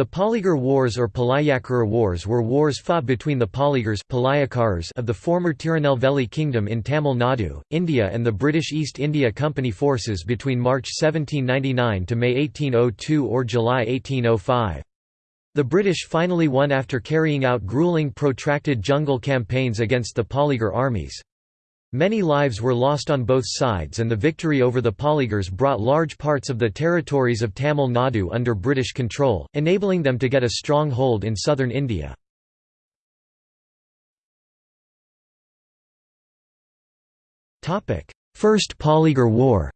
The Polygar Wars or Palayakara Wars were wars fought between the Polygars of the former Tirunelveli Kingdom in Tamil Nadu, India and the British East India Company forces between March 1799 to May 1802 or July 1805. The British finally won after carrying out grueling protracted jungle campaigns against the Polygar armies. Many lives were lost on both sides and the victory over the Polygars brought large parts of the territories of Tamil Nadu under British control, enabling them to get a strong hold in southern India. First Polygar War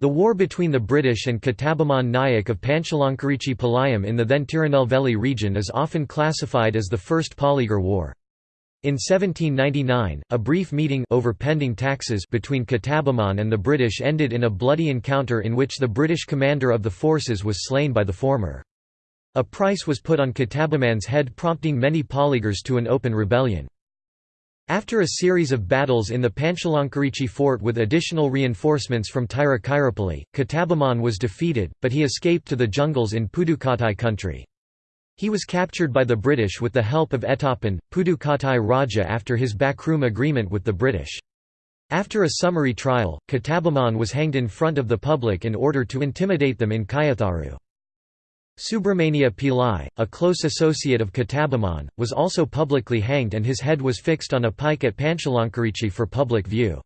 The war between the British and Kattabomman Nayak of Panchalankurichi Palayam in the then Tirunelveli region is often classified as the First Polygar War. In 1799, a brief meeting over pending taxes between Kattabomman and the British ended in a bloody encounter in which the British commander of the forces was slain by the former. A price was put on Kattabomman's head prompting many polygars to an open rebellion. After a series of battles in the Panchalankurichi fort with additional reinforcements from Tiruchirappalli, Kattabomman was defeated, but he escaped to the jungles in Pudukottai country. He was captured by the British with the help of Ettappan, Pudukottai Raja after his backroom agreement with the British. After a summary trial, Kattabomman was hanged in front of the public in order to intimidate them in Kayatharu. Subramania Pillai, a close associate of Kattabomman, was also publicly hanged and his head was fixed on a pike at Panchalankurichi for public view.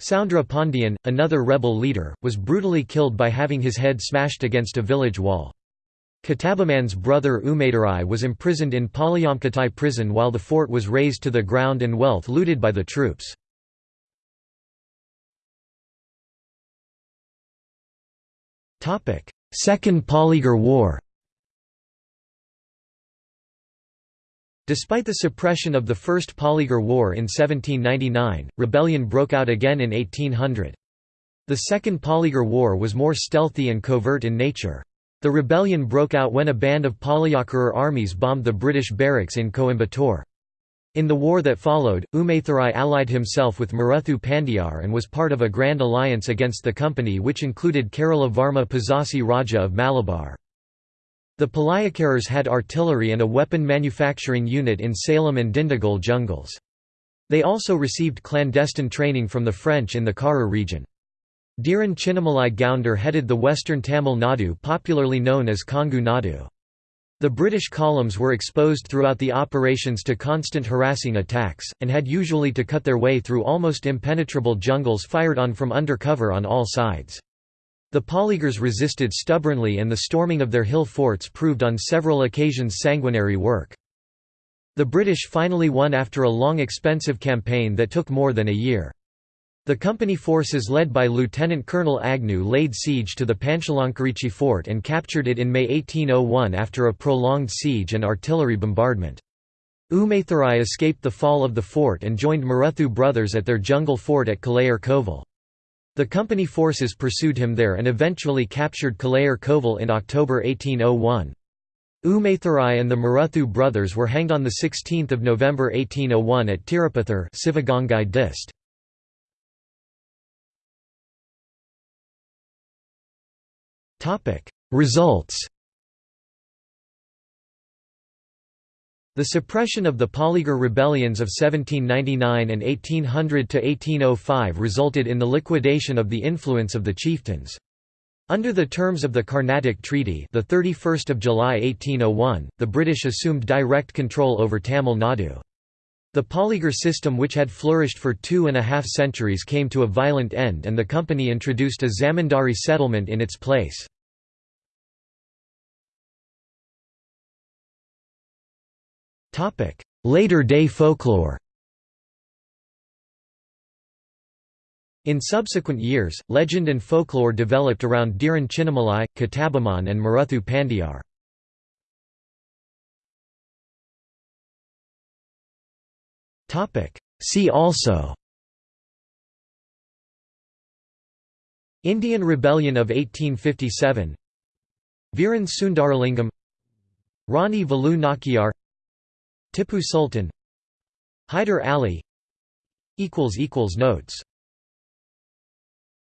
Soundra Pandian, another rebel leader, was brutally killed by having his head smashed against a village wall. Kattabomman's brother Umadurai was imprisoned in Palayamkottai prison while the fort was razed to the ground and wealth looted by the troops. Second Polygar War Despite the suppression of the First Polygar War in 1799, rebellion broke out again in 1800. The Second Polygar War was more stealthy and covert in nature. The rebellion broke out when a band of Palayakara armies bombed the British barracks in Coimbatore. In the war that followed, Umaithurai allied himself with Maruthu Pandiyar and was part of a grand alliance against the company which included Kerala Varma Pazhassi Raja of Malabar. The Palayakaras had artillery and a weapon manufacturing unit in Salem and Dindigul jungles. They also received clandestine training from the French in the Kara region. Dhiran Chinnamalai Gounder headed the western Tamil Nadu popularly known as Kongu Nadu. The British columns were exposed throughout the operations to constant harassing attacks, and had usually to cut their way through almost impenetrable jungles fired on from under cover on all sides. The Polygars resisted stubbornly and the storming of their hill forts proved on several occasions sanguinary work. The British finally won after a long expensive campaign that took more than a year. The company forces led by Lieutenant Colonel Agnew laid siege to the Panchalankurichi fort and captured it in May 1801 after a prolonged siege and artillery bombardment. Umaithurai escaped the fall of the fort and joined Maruthu brothers at their jungle fort at Kalayar Kovil. The company forces pursued him there and eventually captured Kalayar Kovil in October 1801. Umaithurai and the Maruthu brothers were hanged on 16 November 1801 at Tirupathur Sivagangai Dist. Results The suppression of the Polygar rebellions of 1799 and 1800–1805 resulted in the liquidation of the influence of the chieftains. Under the terms of the Carnatic Treaty the 31st of July 1801, the British assumed direct control over Tamil Nadu. The Polygar system which had flourished for two and a half centuries came to a violent end and the company introduced a zamindari settlement in its place. Later-day folklore. In subsequent years, legend and folklore developed around Dhiran Chinnamalai, Kattabomman and Maruthu Pandiyar. See also. Indian Rebellion of 1857 Viran Sundaralingam. Rani Velu Nachiar Tipu Sultan. Hyder Ali. Notes